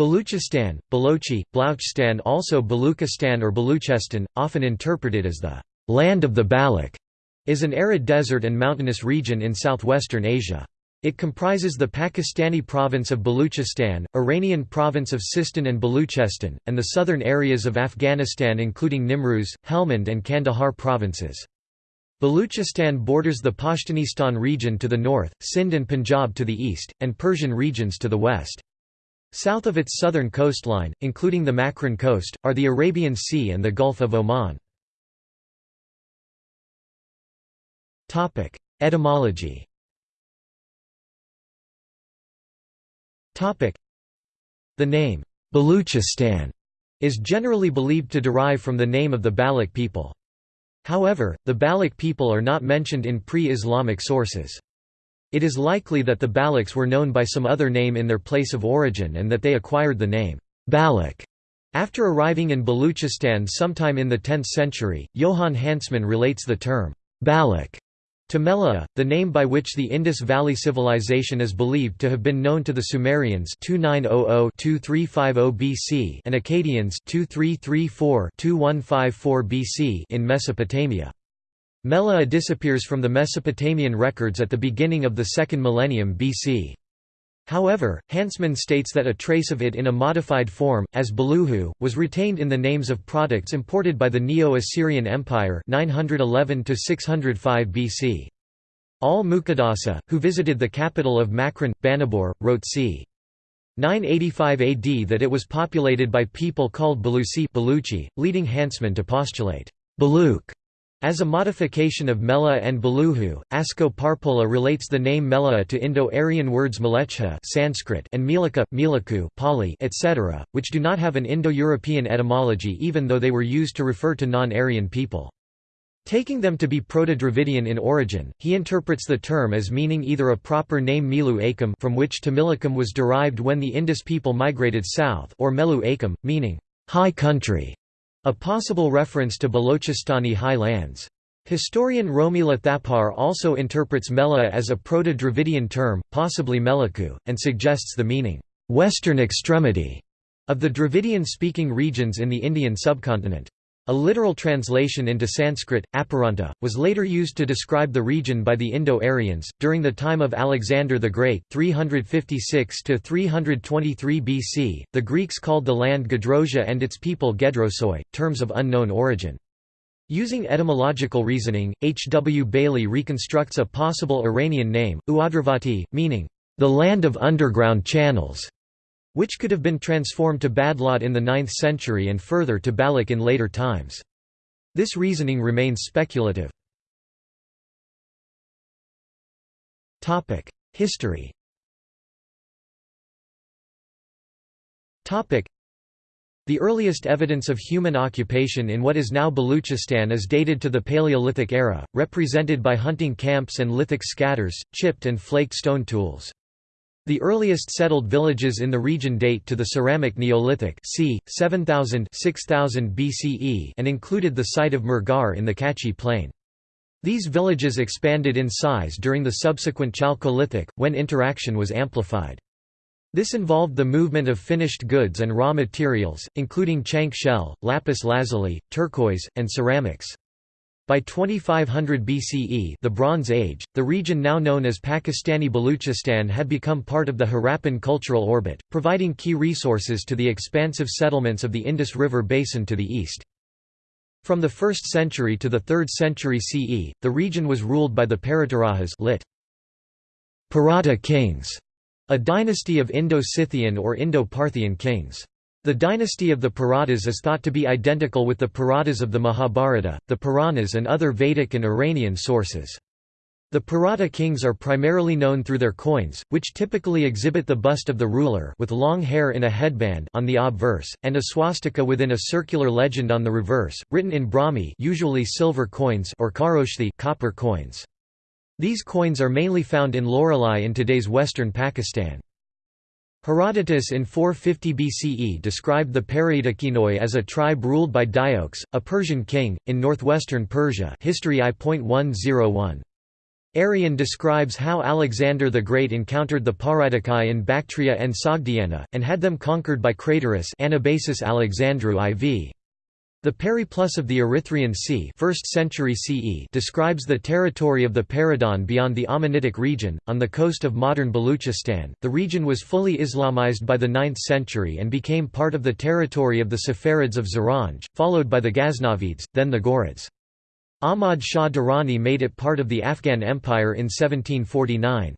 Baluchistan, Balochi, Blouchistan also Baluchistan or Baluchestan, often interpreted as the «land of the Baloch», is an arid desert and mountainous region in southwestern Asia. It comprises the Pakistani province of Baluchistan, Iranian province of Sistan and Baluchestan, and the southern areas of Afghanistan including Nimruz, Helmand and Kandahar provinces. Baluchistan borders the Pashtunistan region to the north, Sindh and Punjab to the east, and Persian regions to the west. South of its southern coastline, including the Makran coast, are the Arabian Sea and the Gulf of Oman. Etymology The name, Baluchistan, is generally believed to derive from the name of the Baloch people. However, the Baloch people are not mentioned in pre-Islamic sources. It is likely that the Balochs were known by some other name in their place of origin and that they acquired the name Baloch after arriving in Baluchistan sometime in the 10th century. Johann Hansmann relates the term Baloch to the name by which the Indus Valley Civilization is believed to have been known to the Sumerians 2900-2350 BC and Akkadians 2334-2154 BC in Mesopotamia. Meluhha disappears from the Mesopotamian records at the beginning of the second millennium BC. However, Hansmann states that a trace of it in a modified form, as Beluhu, was retained in the names of products imported by the Neo-Assyrian Empire 911 BC. Al-Muqaddasi, who visited the capital of Makran, Banibor, wrote c. 985 AD that it was populated by people called Balusi Baluchi, leading Hansmann to postulate Baluk as a modification of Meluhha and Beluhu, Asko Parpola relates the name Meluhha to Indo-Aryan words Melecha Sanskrit and Milika, Milaku Pali, etc., which do not have an Indo-European etymology even though they were used to refer to non-Aryan people. Taking them to be Proto-Dravidian in origin, he interprets the term as meaning either a proper name Milu Akam from which Tamilakam was derived when the Indus people migrated south or Melu Akam, meaning, high country. A possible reference to Balochistani high lands. Historian Romila Thapar also interprets Meluhha as a Proto-Dravidian term, possibly Melaku, and suggests the meaning, "'western extremity' of the Dravidian-speaking regions in the Indian subcontinent. A literal translation into Sanskrit, Aparanta, was later used to describe the region by the Indo-Aryans. During the time of Alexander the Great, 356 to 323 BC, the Greeks called the land Gedrosia and its people Gedrosoi, terms of unknown origin. Using etymological reasoning, H. W. Bailey reconstructs a possible Iranian name, Uadravati, meaning the land of underground channels which could have been transformed to Badlot in the 9th century and further to Baloch in later times. This reasoning remains speculative. History the earliest evidence of human occupation in what is now Baluchistan is dated to the Paleolithic era, represented by hunting camps and lithic scatters, chipped and flaked stone tools. The earliest settled villages in the region date to the Ceramic Neolithic c. 7000 6000 BCE and included the site of Mehrgarh in the Kachi plain. These villages expanded in size during the subsequent Chalcolithic, when interaction was amplified. This involved the movement of finished goods and raw materials, including chank shell, lapis lazuli, turquoise, and ceramics. By 2500 BCE the Bronze Age, the region now known as Pakistani Baluchistan had become part of the Harappan cultural orbit, providing key resources to the expansive settlements of the Indus River basin to the east. From the 1st century to the 3rd century CE, the region was ruled by the Paratarahas lit. Parata kings, a dynasty of Indo-Scythian or Indo-Parthian kings. The dynasty of the Paratas is thought to be identical with the Paratas of the Mahabharata, the Puranas and other Vedic and Iranian sources. The Parata kings are primarily known through their coins, which typically exhibit the bust of the ruler with long hair in a headband on the obverse, and a swastika within a circular legend on the reverse, written in Brahmi usually silver coins or Kharoshthi copper coins. These coins are mainly found in Loralai in today's western Pakistan. Herodotus in 450 BCE described the Paratakinoi as a tribe ruled by Deioces, a Persian king, in northwestern Persia History I.101. Arrian describes how Alexander the Great encountered the Paridicae in Bactria and Sogdiana, and had them conquered by Craterus Anabasis Alexandri IV. The Periplus of the Erythraean Sea 1st century CE describes the territory of the Peridon beyond the Amanitic region, on the coast of modern Baluchistan. The region was fully Islamized by the 9th century and became part of the territory of the Saffarids of Zaranj, followed by the Ghaznavids, then the Ghurids. Ahmad Shah Durrani made it part of the Afghan Empire in 1749.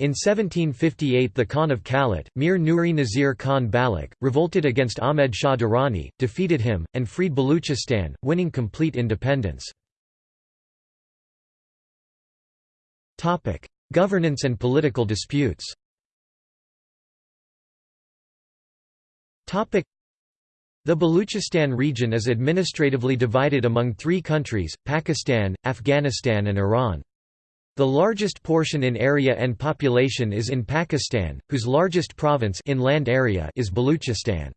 In 1758 the Khan of Kalat, Mir Nuri Nazir Khan Balak, revolted against Ahmed Shah Durrani, defeated him, and freed Baluchistan, winning complete independence. Governance and political disputes the Baluchistan region is administratively divided among three countries, Pakistan, Afghanistan and Iran. The largest portion in area and population is in Pakistan, whose largest province in land area is Baluchistan.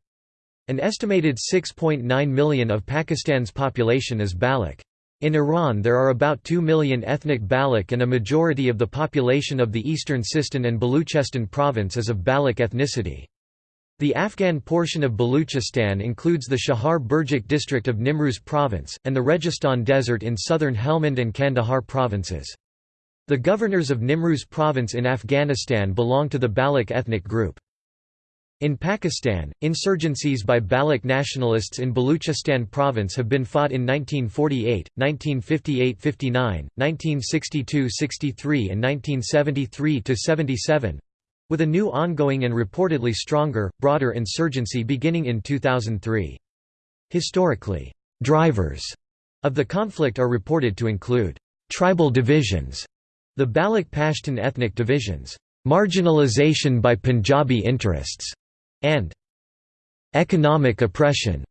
An estimated 6.9 million of Pakistan's population is Baloch. In Iran there are about 2 million ethnic Baloch and a majority of the population of the eastern Sistan and Baluchestan province is of Baloch ethnicity. The Afghan portion of Baluchistan includes the Chahar Burjak district of Nimruz province, and the Registan Desert in southern Helmand and Kandahar provinces. The governors of Nimruz province in Afghanistan belong to the Baloch ethnic group. In Pakistan, insurgencies by Baloch nationalists in Baluchistan province have been fought in 1948, 1958–59, 1962–63 and 1973–77, with a new ongoing and reportedly stronger, broader insurgency beginning in 2003. Historically, drivers of the conflict are reported to include tribal divisions the Baloch Pashtun ethnic divisions, marginalization by Punjabi interests, and economic oppression.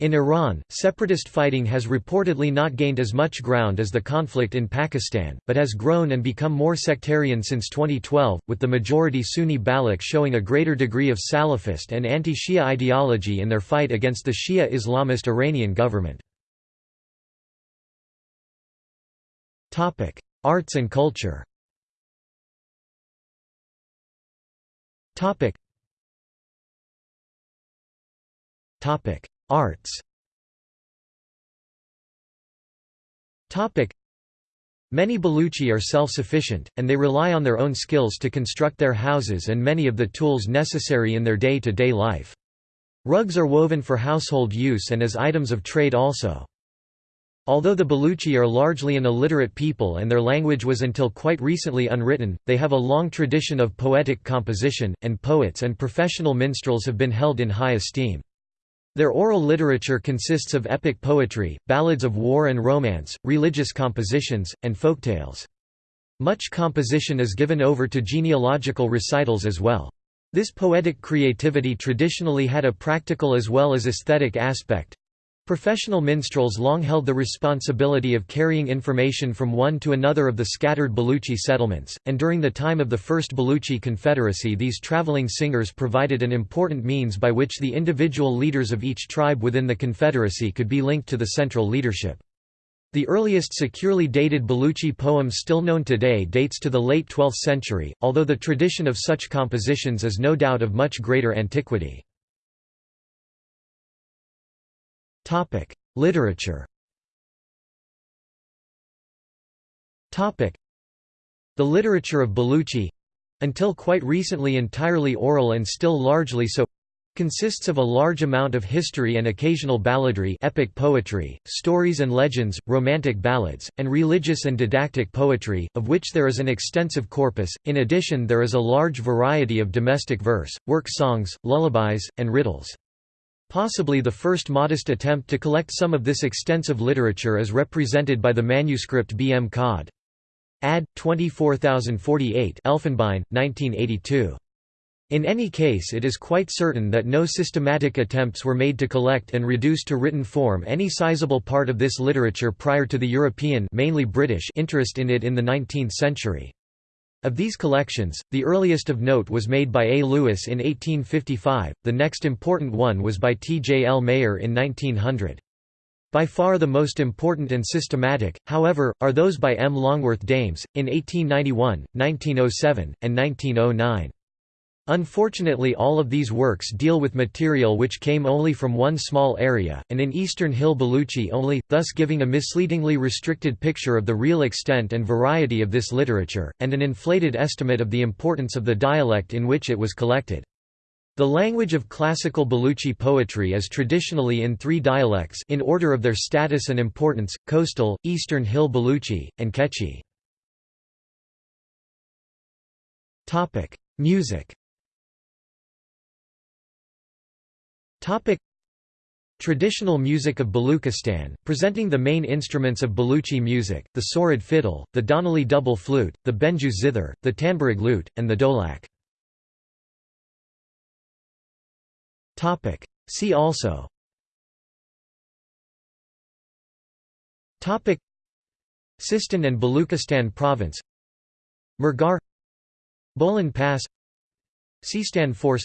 In Iran, separatist fighting has reportedly not gained as much ground as the conflict in Pakistan, but has grown and become more sectarian since 2012, with the majority Sunni Baloch showing a greater degree of Salafist and anti-Shia ideology in their fight against the Shia Islamist Iranian government. Arts and culture. Topic. Topic. Arts. Topic. Many Baluchi are self-sufficient, and they rely on their own skills to construct their houses and many of the tools necessary in their day-to-day -day life. Rugs are woven for household use and as items of trade also. Although the Baluchi are largely an illiterate people and their language was until quite recently unwritten, they have a long tradition of poetic composition, and poets and professional minstrels have been held in high esteem. Their oral literature consists of epic poetry, ballads of war and romance, religious compositions, and folktales. Much composition is given over to genealogical recitals as well. This poetic creativity traditionally had a practical as well as aesthetic aspect, Professional minstrels long held the responsibility of carrying information from one to another of the scattered Baluchi settlements, and during the time of the First Baluchi Confederacy these traveling singers provided an important means by which the individual leaders of each tribe within the Confederacy could be linked to the central leadership. The earliest securely dated Baluchi poem still known today dates to the late 12th century, although the tradition of such compositions is no doubt of much greater antiquity. Topic: Literature. Topic: The literature of Baluchi, until quite recently entirely oral and still largely so, consists of a large amount of history and occasional balladry epic poetry, stories and legends, romantic ballads, and religious and didactic poetry, of which there is an extensive corpus. In addition there is a large variety of domestic verse, work songs, lullabies, and riddles. Possibly the first modest attempt to collect some of this extensive literature is represented by the manuscript B. M. Cod. Ad. 24048 Elfenbein, 1982. In any case it is quite certain that no systematic attempts were made to collect and reduce to written form any sizable part of this literature prior to the European mainly British interest in it in the 19th century. Of these collections, the earliest of note was made by A. Lewis in 1855, the next important one was by T. J. L. Mayer in 1900. By far the most important and systematic, however, are those by M. Longworth Dames, in 1891, 1907, and 1909. Unfortunately all of these works deal with material which came only from one small area, and in eastern Hill Baluchi only, thus giving a misleadingly restricted picture of the real extent and variety of this literature, and an inflated estimate of the importance of the dialect in which it was collected. The language of classical Baluchi poetry is traditionally in three dialects in order of their status and importance, coastal, eastern Hill Baluchi, and Kechi. Music Traditional music of Baluchistan, presenting the main instruments of Baluchi music, the Sorid fiddle, the Donali double flute, the Benju zither, the Tamburig lute, and the dolak. See also. Topic. Sistan and Baluchistan Province. Mehrgarh Bolan Pass. Sistan Force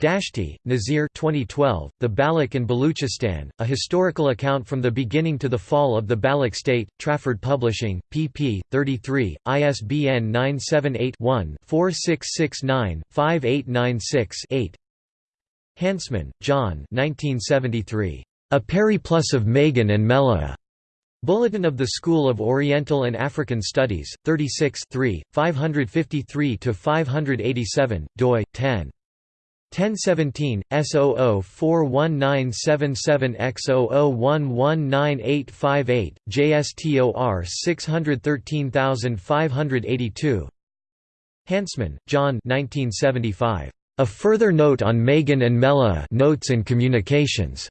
Dashti, Nazir 2012, The Baloch and Baluchistan, A Historical Account from the Beginning to the Fall of the Baloch State, Trafford Publishing, pp. 33, ISBN 978-1-4669-5896-8 Hansemann, John A Periplus of Magan and Meluhha. Bulletin of the School of Oriental and African Studies, 36 553–587, doi, 10. 1017, S00419777X00119858, JSTOR 613582 Hansemann, John 1975. A Further Note on Magan and Meluhha Notes and Communications.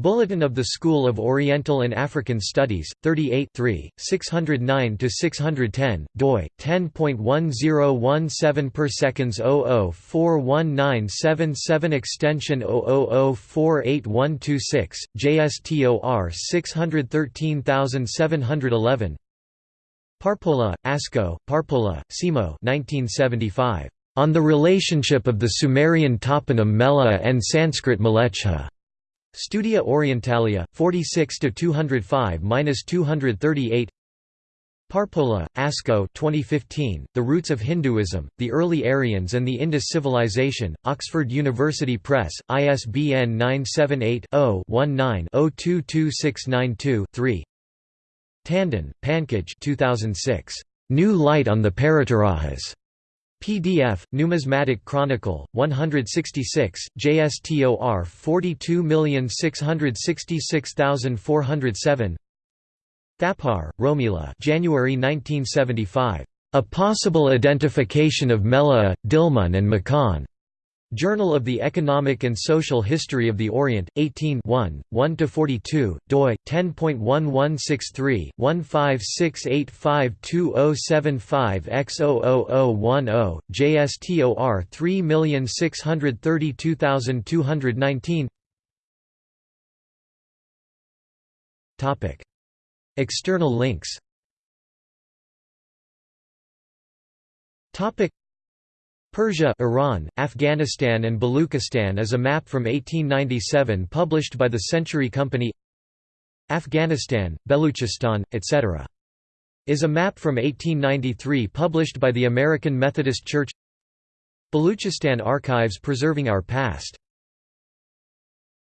Bulletin of the School of Oriental and African Studies, 38 609–610, doi, 10.1017 per seconds 00419777 extension 00048126, JSTOR 613711 Parpola, Asko, Parpola, Simo 1975. On the Relationship of the Sumerian toponym Meluhha and Sanskrit Mlechha. Studia Orientalia, 46 to 205-238. Parpola, Asko 2015, The Roots of Hinduism, The Early Aryans and the Indus Civilization, Oxford University Press, ISBN 978-0-19-022692-3 Tandon, Pankaj 2006. New Light on the Paratarahas. PDF, Numismatic Chronicle, 166, JSTOR 42666407 Thapar, Romila January 1975. A Possible Identification of Meluhha, Dilmun and Makhan. Journal of the Economic and Social History of the Orient, 18 1–42, doi, 10.1163-156852075X00010, JSTOR 3632219 External links Persia Iran, Afghanistan and Baluchistan is a map from 1897 published by the Century Company. Afghanistan, Beluchistan, etc. is a map from 1893 published by the American Methodist Church. Baluchistan Archives Preserving Our Past